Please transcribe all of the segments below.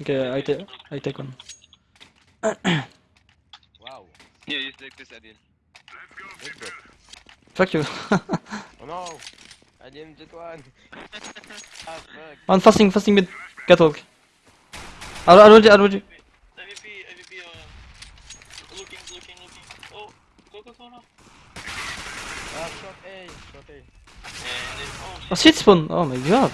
Okay, I take I take one. Wow. Yeah, you take this Adil. Good bro. Fuck you. Oh no! I didn't get one! ah fuck. On fasting, fasting mid. Catwalk. I I rolled you, I rolled you. AVP, AVP, uh, looking, looking, looking. Oh, go, go, go now. Ah, shot A! Shot A. And then, oh, Oh, shit. shit spawn. Oh my god.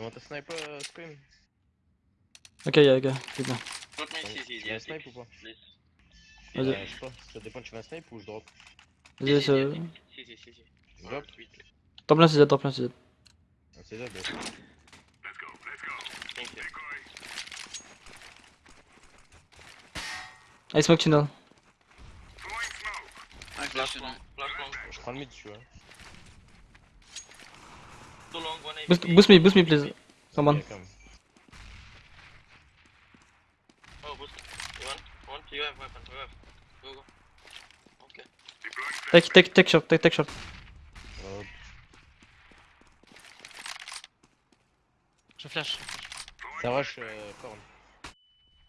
You want a sniper uh, scream? Ok, yeah, ok. C'est bon. Drop me CC, Tu veux un yeah, snipe ou pas. Vas-y. Euh, Je sais pas, ça dépend, tu veux un snipe ou je drop Vas-y, c'est... CC, CC. Je drop Top lane CZ, top lane CZ. On sait jamais. Thank you. I smoke tunnel. I Flash long. Je prends le mid, tu vois. Long. Boost, boost me, boost me please. Come on. Ok, come. Oh, boost. You want? Want? You have weapon, you have. Go, go. Okay. Take, take, take shot, take, take shot. Oh, Je flash. Ça rush euh, corn.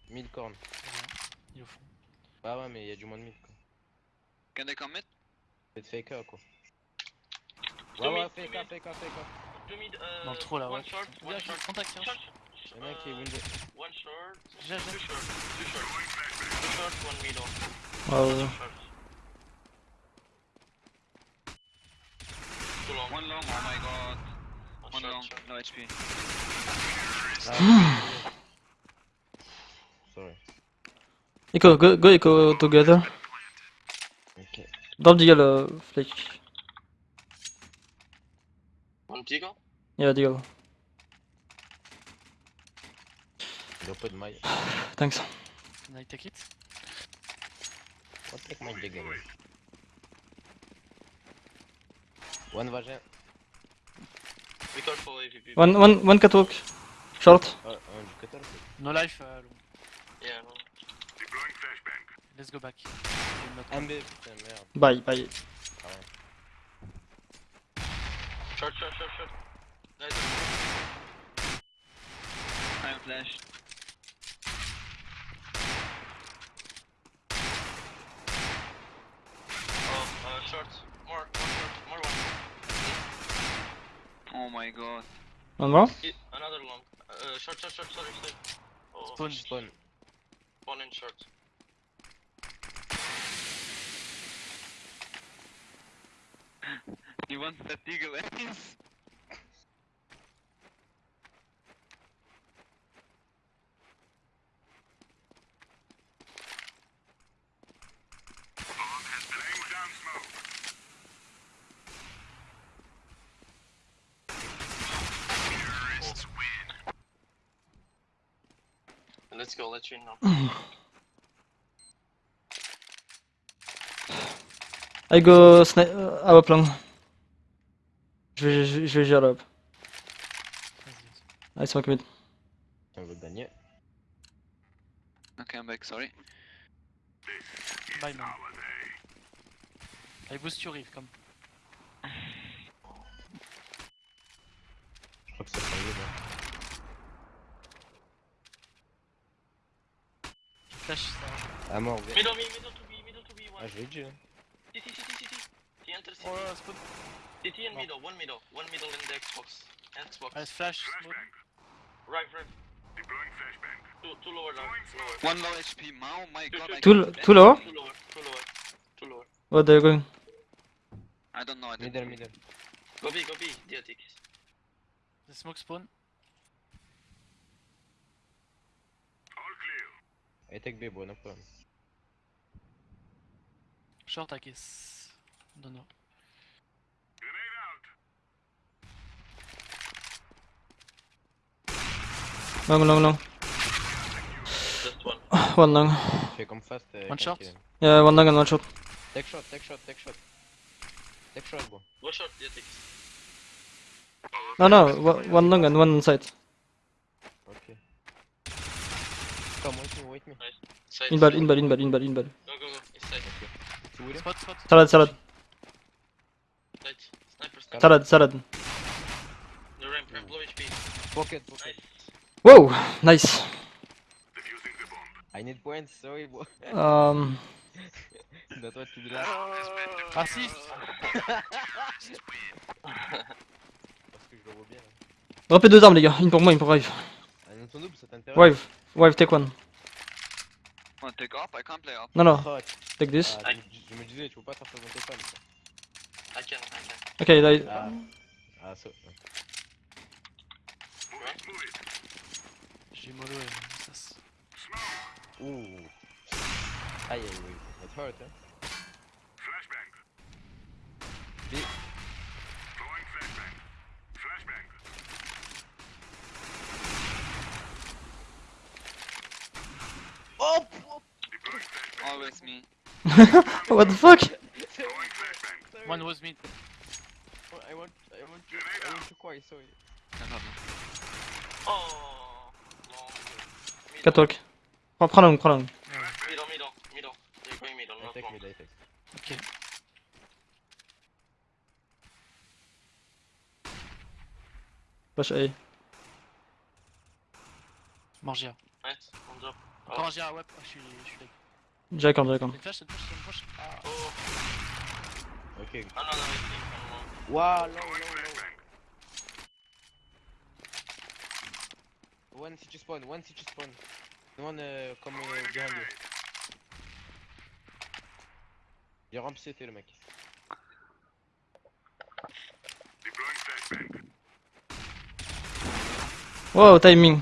Mid corn. Il est au fond. Bah ouais, mais il y a du moins de mid quoi. Can they come mid? Faites fake A, quoi. Ouais, ouais, mid, two fake A, mid. uh, Dans le trou là, ouais. one short, one short. contact, tiens. Short. Y'en a un qui est Uh, wounded. One short. J'ai. short. Two short. Two short, one middle. Oh. Too long. One long, oh my god. One One short, long, short. no HP. Ah, Sorry. Echo, go, go echo together. Ok. Drop deagle, uh, flick. Yeah, a pas de maille. Thanks. Can I take it? What take my away? One vagin. Be careful AVP. One, one, one catwalk. Short. Ah. No life, long. Yeah, no. Let's go back. Putain, merde. Bye, bye. Short, short, short, short. Nice. I'm flashed. Oh, uh, short. More, one short, more one. Oh my god. One more? I- another long. Uh, short, short, short, sorry, sorry. Oh, Spawn. Spawn. one in short. He wants that eagle ass. Let's go, let you know. I go snipe uh, our plan. Je vais, je, je vais gérer. I smoke mid. On veut gagner. Okay, I'm back, sorry. Bye man. I boost you, Rive, come. Je crois que c'est pas mieux, là. Je flash ça. Ah, mort, viens. Middle me, middle to be, middle to be, Ah, je hein. Enter. Oh là là, spawn. CT and oh. middle, one middle, one middle in the Xbox. Xbox. Allez, flash, smoke. Right, right. Two, two lower now, lower. One low HP, Mao, my god. I Too, can't too low? Two lower, two lower, two lower. What are you going? I don't know, I didn't. Middle, middle. Go B, go B, Diotic. The smoke spawn. All clear. I take B, bro, no problem. Short, I guess. Don't know. Long, long, long. Just one. One long. Fais comme fast. euh, One shot. Yeah, one long and one shot. Take shot, take shot, take shot. Take short, bro. Go short, yeah, take. No, no, one one long and one side. Okay. Come, wait me, wait me. Side. Inbal, inbal, inbal, inbal, inbal. Go, go, go. Inside. Two with. Spot, spot. Salad, salad, Side. Sniper, sniper. salad, salad. The ramp, ramp, low HP. Pocket, pocket. Whoa, nice. I need points, sorry, bro. Um, Not what to do last. Assist Parce que je le vois bien. dropez deux armes, les gars. Une pour moi, une pour Rive. Ton Rive, Rive, take one. Take off? I can't play off. No, no, take this. ah, je, me disais, tu peux pas faire ça dans tes femmes. quoi. I can, I can. Okay, I, Ah, ah, ça. J'ai mollo et ça se... Ouh. Aïe, aïe, aïe. That hurt, hein. B. Oh! Always me. what the fuck? One was mid. Oh, I want, I want to, I want to cry, sorry. No problem. Oh! Catwalk. Prends, prends long, prends long. Middle, middle, middle. They're going middle, not long. Ok. Flash A. Margia. Nice, on drop. Encore Margia, ouais, je suis, je suis lag. Jack on, Jack on. Une flash, une flash, une flash. Ah. Oh! Ok. Ah non, non, wrong. Wow, one city spawn, one city spawn. One uh, comme euh, behind you. Il rampe CT le mec. Wow, timing.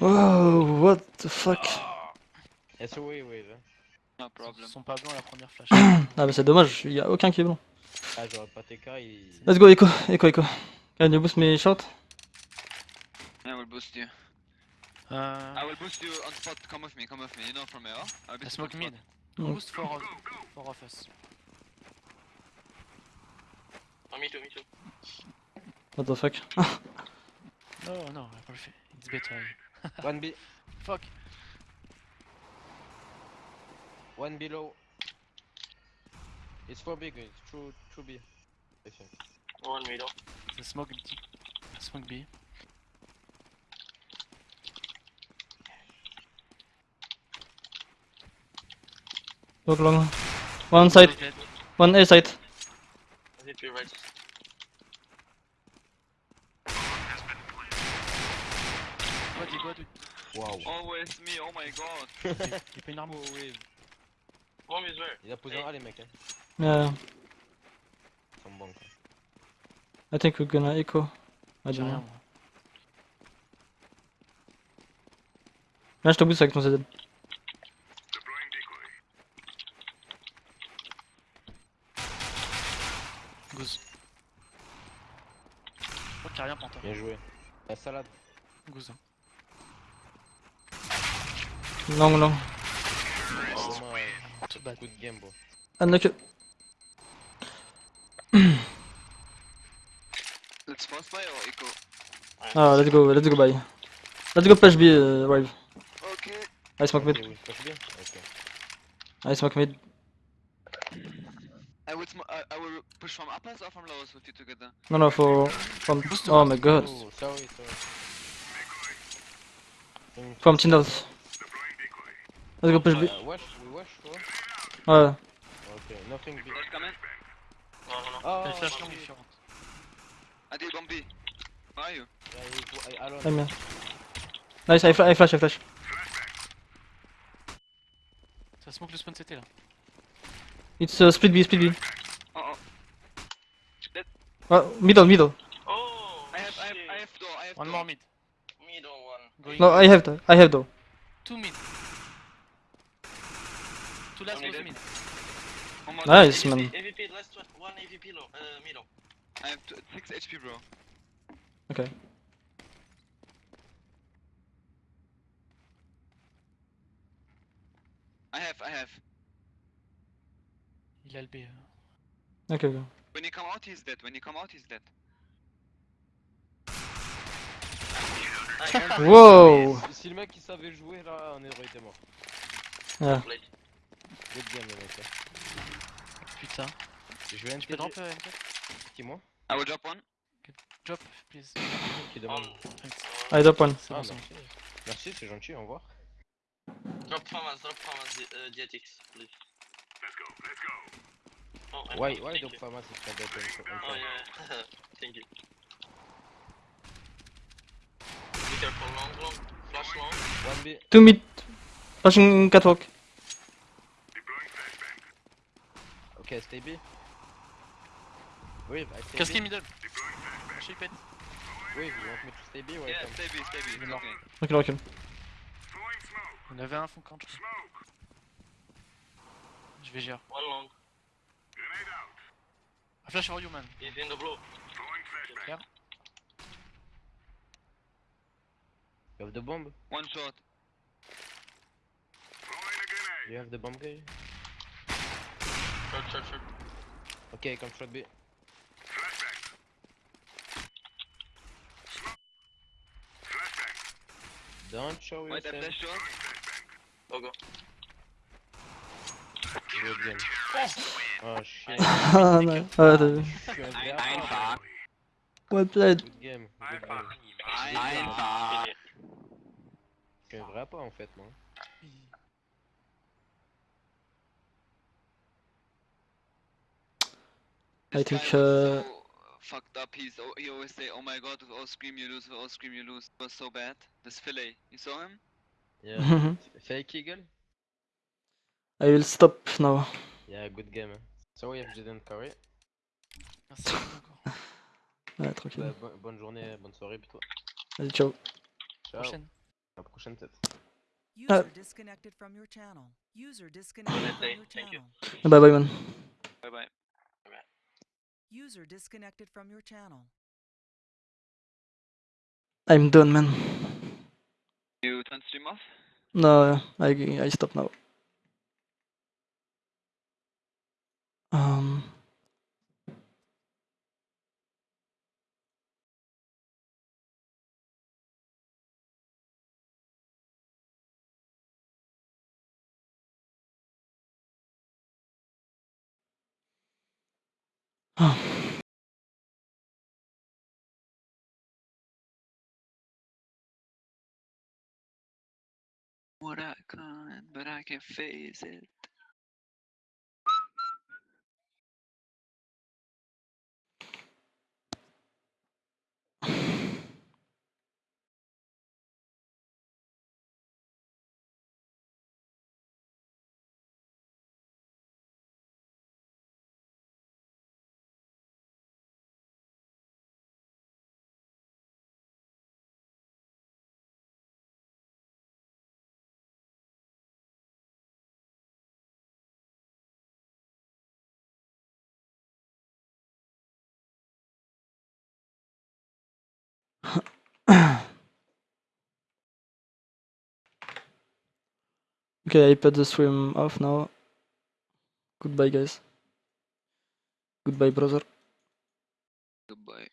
Oh, what the fuck? Ah. It's a way, way, though. No Ils sont pas blancs à la première flash. Ah, bah c'est dommage, y a aucun qui est bon. Ah, j'aurais pas TK, il. Let's go, Echo, Echo, Echo. Can you boost me short? I will boost you. Euh... I will boost you on spot. Come with me, come with me. You know from here. I'll be I smoke mid. Mm. Boost for, of- for of us. Oh, me too, me too. What the fuck? No, no, I perfect. It's better. One B, Fuck. One below. It's for big, it's true, true B. I think. One middle. The smoke B. Smoke B. Look long. One side, one A side. I hit you right. Go, dis, go, dis. Wow. Always me. Oh my god. J'ai pas une arme. Oh, wave. Il a posé un A les mecs, hein. Yeah, Ils sont bons. quoi. I think we're gonna Echo. I J'ai don't rien. Là, je te boost avec ton ZZ. Goose. Je crois qu'il y a rien toi. Bien joué. La salade. Goose. hein. Long, long. Vraiment, Too bad. good game, bro. Unlock. Let's fast buy or eco? Ah, let's go, let's go, bye. Let's go push B, uh, Rive. Okay. I smoke mid. Ok, oui, passe bien. Ok. I smoke mid. I will. Sm- I, I will push from uppers or from lowers with you together. No, no, for. From. Oh my god. Oh, sorry, sorry. From- From Tindos. Let's go push B. Uh, wash, we wash, wash. Ouais. Ok, nothing big. Let's come in. No, no, no. Oh, T'as une flash okay. différente. I did bomb B. Where are you? Yeah, I, I, alone. I'm here. Nice, I, fla I flash, I flash. Ça smoke le spawn CT là. It's uh, split B, split B. Oh oh. Uh, middle, middle. Oh! I have. I have. shit. I have door. I have One door. more mid. Middle one. Going. No, I have, the, I have though. Two mid. last close mid. Nice, AVP, man. AVP, last one AVP low, uh, mid. I have 6 HP, bro. Okay. I have, I have. Il a le B. Hein. Ok, go. When you come out, he's dead. When you come out, he's dead. Ah, wow! Si le mec il savait jouer là, un héros était mort. Ah. Good game le mec. Putain. Je vais Tu peux drop intégrer. euh, M4 Qui moi I will drop one. Drop, please. Qui demande Thanks. I drop one. Ah merci. Merci, c'est gentil, au revoir. Drop farmers, drop farmers, uh, DTX, please. Let's go, let's go. Oh, Why, why thank don't you. farmers is not that on Oh yeah, thank you. Be careful, long, long, flash long. One B. Two mid. Flashing catwalk. Ok, stay B. Wave, I stay Casqué middle. Lâchez pète. Wave, you want me to stay B? Ouais, Yeah, stay B, stay B. It's Non. okay. Recule, recule. On avait un fond quand je. Je vais gérer. One long, A flash for you man. he's in the blue. You have the bomb? One shot. You have the bomb guy? Ok, come shot B. Don't show Wait, I yourself. flash shot. Go, go. Good game. Oh shit. Ah, no. Ah, einfach. Well played. Good game. Good game. Einfach. Je suis un vrai rappeur en fait, moi. I think, was uh, so fucked up. He's oh, he always say, "Oh my god, all scream you lose, all scream you lose." It was so bad. This fillet, you saw him? Yeah. Mhm. Fake eagle? I will stop now. Yeah, good game. hein. Sorry if you didn't carry. Merci. Ouais, tranquille. Bah, bo- bonne journée, bonne soirée plutôt. Vas-y, ciao. Ciao. Prochaine. À la prochaine peut-être. User disconnected from your channel. User disconnected from your thank you. channel. Bye bye, man. Bye bye. User disconnected from your channel. I'm done, man. You turn stream off? No, I, I stop now. Um. What I can't, but I can face it. Okay, I put the stream off now. Goodbye, guys. Goodbye, brother. Goodbye.